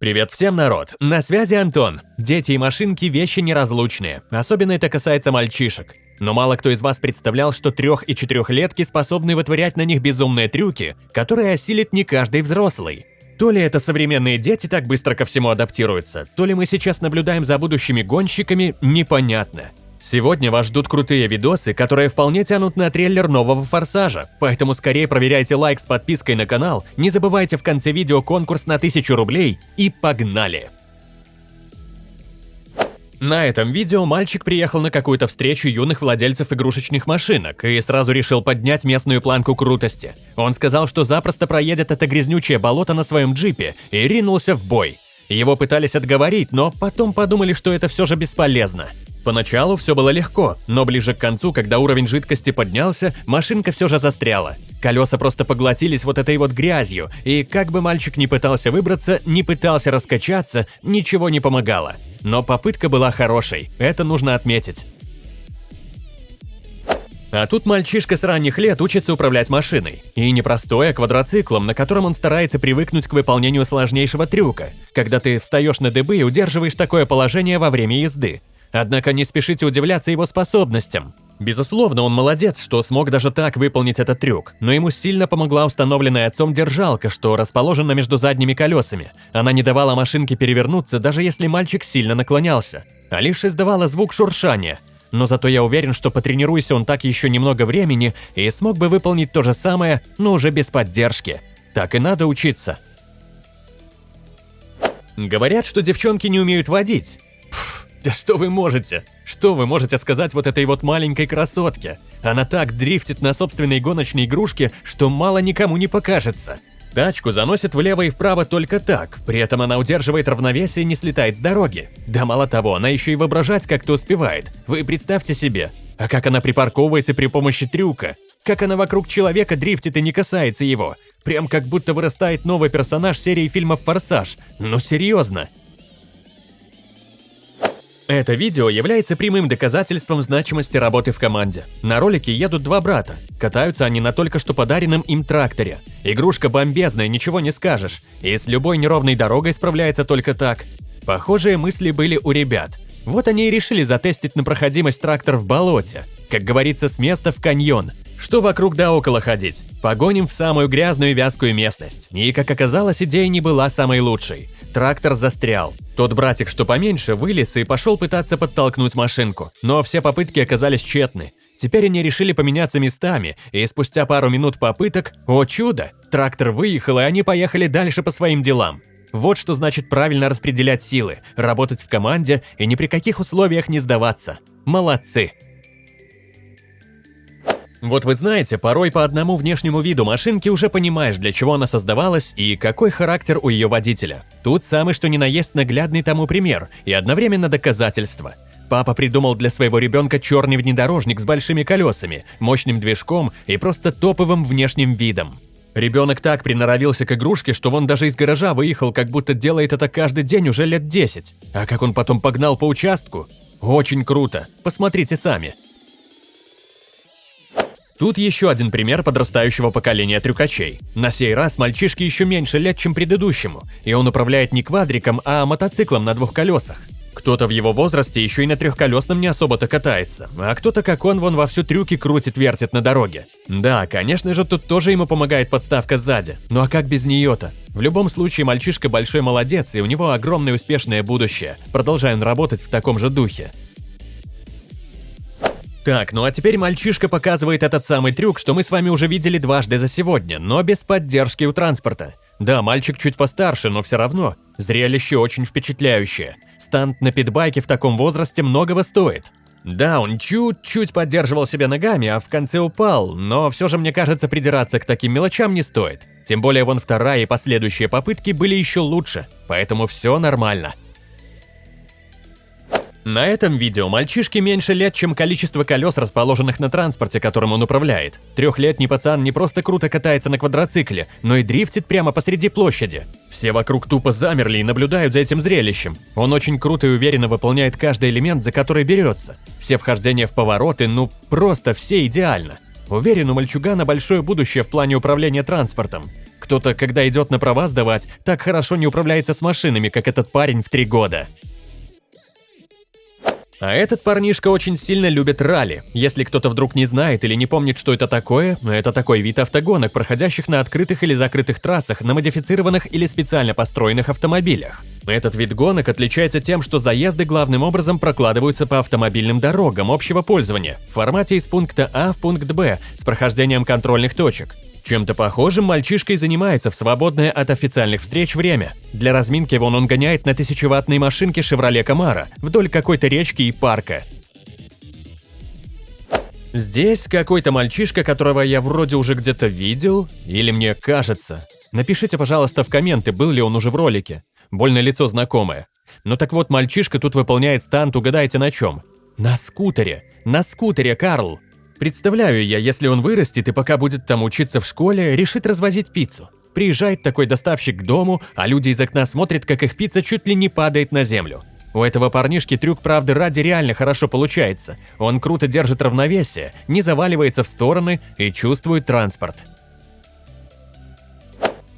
Привет всем, народ! На связи Антон. Дети и машинки – вещи неразлучные. Особенно это касается мальчишек. Но мало кто из вас представлял, что трех- и четырехлетки способны вытворять на них безумные трюки, которые осилит не каждый взрослый. То ли это современные дети так быстро ко всему адаптируются, то ли мы сейчас наблюдаем за будущими гонщиками, непонятно. Сегодня вас ждут крутые видосы, которые вполне тянут на трейлер нового «Форсажа», поэтому скорее проверяйте лайк с подпиской на канал, не забывайте в конце видео конкурс на 1000 рублей и погнали! На этом видео мальчик приехал на какую-то встречу юных владельцев игрушечных машинок и сразу решил поднять местную планку крутости. Он сказал, что запросто проедет это грязнючее болото на своем джипе и ринулся в бой. Его пытались отговорить, но потом подумали, что это все же бесполезно. Поначалу все было легко, но ближе к концу, когда уровень жидкости поднялся, машинка все же застряла. Колеса просто поглотились вот этой вот грязью, и как бы мальчик не пытался выбраться, не пытался раскачаться, ничего не помогало. Но попытка была хорошей, это нужно отметить. А тут мальчишка с ранних лет учится управлять машиной. И не простой, а квадроциклом, на котором он старается привыкнуть к выполнению сложнейшего трюка, когда ты встаешь на дыбы и удерживаешь такое положение во время езды. Однако не спешите удивляться его способностям. Безусловно, он молодец, что смог даже так выполнить этот трюк, но ему сильно помогла установленная отцом держалка, что расположена между задними колесами. Она не давала машинке перевернуться, даже если мальчик сильно наклонялся, а лишь издавала звук шуршания. Но зато я уверен, что потренируйся он так еще немного времени и смог бы выполнить то же самое, но уже без поддержки. Так и надо учиться. Говорят, что девчонки не умеют водить. Да что вы можете? Что вы можете сказать вот этой вот маленькой красотке? Она так дрифтит на собственной гоночной игрушке, что мало никому не покажется. Тачку заносит влево и вправо только так, при этом она удерживает равновесие и не слетает с дороги. Да мало того, она еще и воображать как-то успевает. Вы представьте себе. А как она припарковывается при помощи трюка? Как она вокруг человека дрифтит и не касается его? Прям как будто вырастает новый персонаж серии фильмов «Форсаж». Ну серьезно. Это видео является прямым доказательством значимости работы в команде. На ролике едут два брата. Катаются они на только что подаренном им тракторе. Игрушка бомбезная, ничего не скажешь. И с любой неровной дорогой справляется только так. Похожие мысли были у ребят. Вот они и решили затестить на проходимость трактор в болоте. Как говорится, с места в каньон. Что вокруг да около ходить? Погоним в самую грязную вязкую местность. И, как оказалось, идея не была самой лучшей. Трактор застрял. Тот братик, что поменьше, вылез и пошел пытаться подтолкнуть машинку. Но все попытки оказались тщетны. Теперь они решили поменяться местами, и спустя пару минут попыток, о чудо, трактор выехал, и они поехали дальше по своим делам. Вот что значит правильно распределять силы, работать в команде и ни при каких условиях не сдаваться. Молодцы! Вот вы знаете, порой по одному внешнему виду машинки уже понимаешь, для чего она создавалась и какой характер у ее водителя. Тут самый что ни на есть наглядный тому пример и одновременно доказательство. Папа придумал для своего ребенка черный внедорожник с большими колесами, мощным движком и просто топовым внешним видом. Ребенок так приноровился к игрушке, что он даже из гаража выехал, как будто делает это каждый день уже лет 10. А как он потом погнал по участку? Очень круто. Посмотрите сами. Тут еще один пример подрастающего поколения трюкачей. На сей раз мальчишке еще меньше лет, чем предыдущему, и он управляет не квадриком, а мотоциклом на двух колесах. Кто-то в его возрасте еще и на трехколесном не особо-то катается, а кто-то, как он, вон вовсю трюки крутит-вертит на дороге. Да, конечно же, тут тоже ему помогает подставка сзади, ну а как без нее-то? В любом случае, мальчишка большой молодец, и у него огромное успешное будущее. Продолжаем работать в таком же духе. Так, ну а теперь мальчишка показывает этот самый трюк, что мы с вами уже видели дважды за сегодня, но без поддержки у транспорта. Да, мальчик чуть постарше, но все равно. Зрелище очень впечатляющее. Стант на питбайке в таком возрасте многого стоит. Да, он чуть-чуть поддерживал себя ногами, а в конце упал, но все же мне кажется придираться к таким мелочам не стоит. Тем более вон вторая и последующие попытки были еще лучше, поэтому все нормально. На этом видео мальчишке меньше лет, чем количество колес, расположенных на транспорте, которым он управляет. Трехлетний пацан не просто круто катается на квадроцикле, но и дрифтит прямо посреди площади. Все вокруг тупо замерли и наблюдают за этим зрелищем. Он очень круто и уверенно выполняет каждый элемент, за который берется. Все вхождения в повороты, ну просто все идеально. Уверен, у мальчугана большое будущее в плане управления транспортом. Кто-то, когда идет на права сдавать, так хорошо не управляется с машинами, как этот парень в три года. А этот парнишка очень сильно любит ралли. Если кто-то вдруг не знает или не помнит, что это такое, это такой вид автогонок, проходящих на открытых или закрытых трассах, на модифицированных или специально построенных автомобилях. Этот вид гонок отличается тем, что заезды главным образом прокладываются по автомобильным дорогам общего пользования в формате из пункта А в пункт Б с прохождением контрольных точек. Чем-то похожим мальчишка и занимается в свободное от официальных встреч время. Для разминки вон он гоняет на тысячеватной машинке «Шевроле Камара» вдоль какой-то речки и парка. Здесь какой-то мальчишка, которого я вроде уже где-то видел, или мне кажется. Напишите, пожалуйста, в комменты, был ли он уже в ролике. Больно лицо знакомое. Ну так вот, мальчишка тут выполняет стант, угадайте на чем? На скутере. На скутере, Карл. Представляю я, если он вырастет и пока будет там учиться в школе, решит развозить пиццу. Приезжает такой доставщик к дому, а люди из окна смотрят, как их пицца чуть ли не падает на землю. У этого парнишки трюк правды ради реально хорошо получается. Он круто держит равновесие, не заваливается в стороны и чувствует транспорт.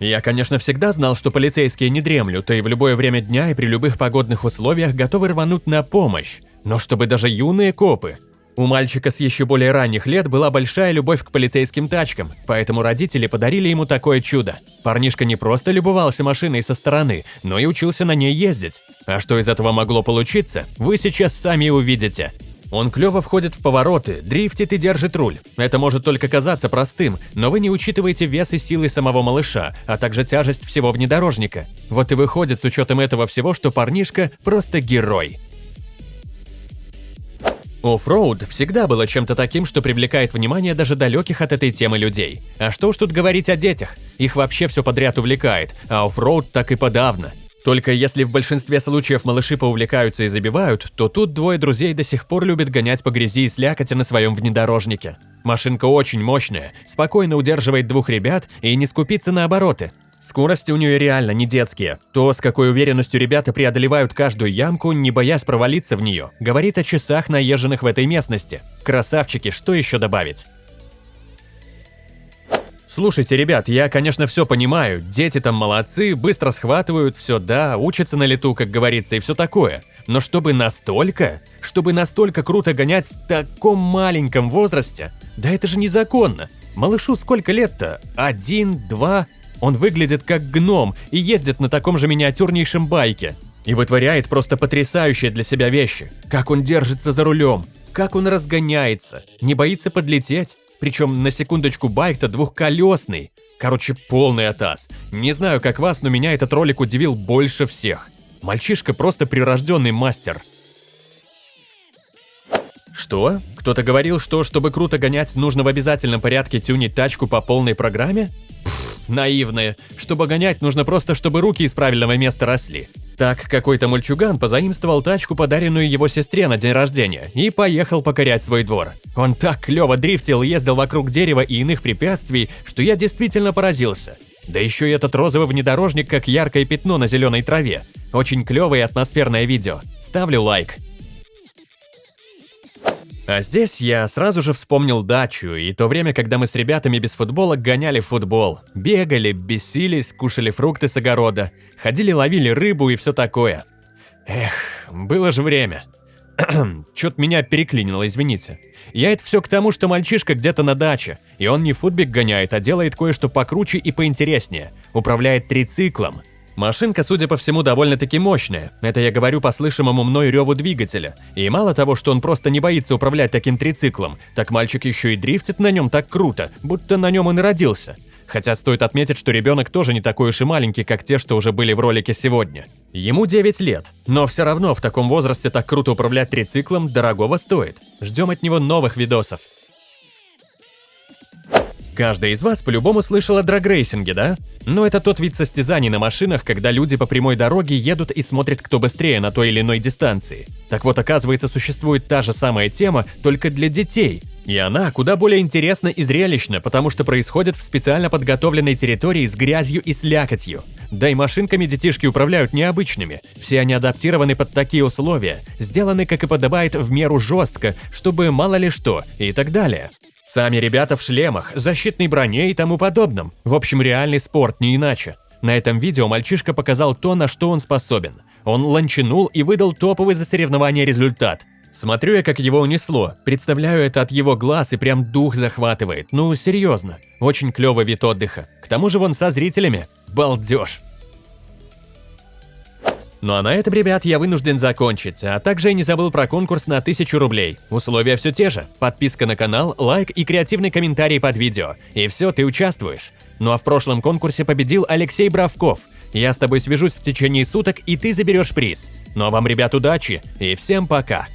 Я, конечно, всегда знал, что полицейские не дремлют, и в любое время дня и при любых погодных условиях готовы рвануть на помощь. Но чтобы даже юные копы у мальчика с еще более ранних лет была большая любовь к полицейским тачкам, поэтому родители подарили ему такое чудо. Парнишка не просто любовался машиной со стороны, но и учился на ней ездить. А что из этого могло получиться, вы сейчас сами увидите. Он клево входит в повороты, дрифтит и держит руль. Это может только казаться простым, но вы не учитываете вес и силы самого малыша, а также тяжесть всего внедорожника. Вот и выходит с учетом этого всего, что парнишка просто герой. Оффроуд всегда было чем-то таким, что привлекает внимание даже далеких от этой темы людей. А что уж тут говорить о детях? Их вообще все подряд увлекает, а оффроуд так и подавно. Только если в большинстве случаев малыши поувлекаются и забивают, то тут двое друзей до сих пор любят гонять по грязи и слякоти на своем внедорожнике. Машинка очень мощная, спокойно удерживает двух ребят и не скупится на обороты. Скорости у нее реально не детские. То, с какой уверенностью ребята преодолевают каждую ямку, не боясь провалиться в нее, говорит о часах, наезженных в этой местности. Красавчики, что еще добавить? Слушайте, ребят, я, конечно, все понимаю. Дети там молодцы, быстро схватывают, все да, учатся на лету, как говорится, и все такое. Но чтобы настолько, чтобы настолько круто гонять в таком маленьком возрасте, да это же незаконно. Малышу сколько лет-то? Один, два, он выглядит как гном и ездит на таком же миниатюрнейшем байке. И вытворяет просто потрясающие для себя вещи. Как он держится за рулем, как он разгоняется, не боится подлететь. Причем на секундочку байк-то двухколесный. Короче, полный атас. Не знаю, как вас, но меня этот ролик удивил больше всех. Мальчишка просто прирожденный мастер. Что? Кто-то говорил, что чтобы круто гонять, нужно в обязательном порядке тюнить тачку по полной программе? Наивные. Чтобы гонять, нужно просто, чтобы руки из правильного места росли. Так, какой-то мальчуган позаимствовал тачку, подаренную его сестре на день рождения, и поехал покорять свой двор. Он так клево дрифтил, ездил вокруг дерева и иных препятствий, что я действительно поразился. Да еще и этот розовый внедорожник, как яркое пятно на зеленой траве. Очень клевое и атмосферное видео. Ставлю лайк. А здесь я сразу же вспомнил дачу и то время, когда мы с ребятами без футбола гоняли футбол. Бегали, бесились, кушали фрукты с огорода, ходили ловили рыбу и все такое. Эх, было же время. Чё-то меня переклинило, извините. Я это все к тому, что мальчишка где-то на даче, и он не футбик гоняет, а делает кое-что покруче и поинтереснее. Управляет трициклом. Машинка, судя по всему, довольно-таки мощная. Это я говорю по слышимому мной реву двигателя. И мало того, что он просто не боится управлять таким трициклом, так мальчик еще и дрифтит на нем так круто, будто на нем он и родился. Хотя стоит отметить, что ребенок тоже не такой уж и маленький, как те, что уже были в ролике сегодня. Ему 9 лет, но все равно в таком возрасте так круто управлять трициклом дорогого стоит. Ждем от него новых видосов. Каждый из вас по-любому слышал о драгрейсинге, да? Но это тот вид состязаний на машинах, когда люди по прямой дороге едут и смотрят, кто быстрее на той или иной дистанции. Так вот, оказывается, существует та же самая тема, только для детей. И она куда более интересна и зрелищна, потому что происходит в специально подготовленной территории с грязью и слякотью. Да и машинками детишки управляют необычными. Все они адаптированы под такие условия, сделаны, как и подобает, в меру жестко, чтобы мало ли что, и так далее. Сами ребята в шлемах, защитной броне и тому подобном. В общем, реальный спорт, не иначе. На этом видео мальчишка показал то, на что он способен. Он ланчанул и выдал топовый за соревнование результат. Смотрю я, как его унесло. Представляю это от его глаз и прям дух захватывает. Ну, серьезно. Очень клевый вид отдыха. К тому же вон со зрителями. Балдеж. Ну а на этом, ребят, я вынужден закончить, а также я не забыл про конкурс на 1000 рублей. Условия все те же. Подписка на канал, лайк и креативный комментарий под видео. И все, ты участвуешь. Ну а в прошлом конкурсе победил Алексей Бравков. Я с тобой свяжусь в течение суток, и ты заберешь приз. Ну а вам, ребят, удачи и всем пока.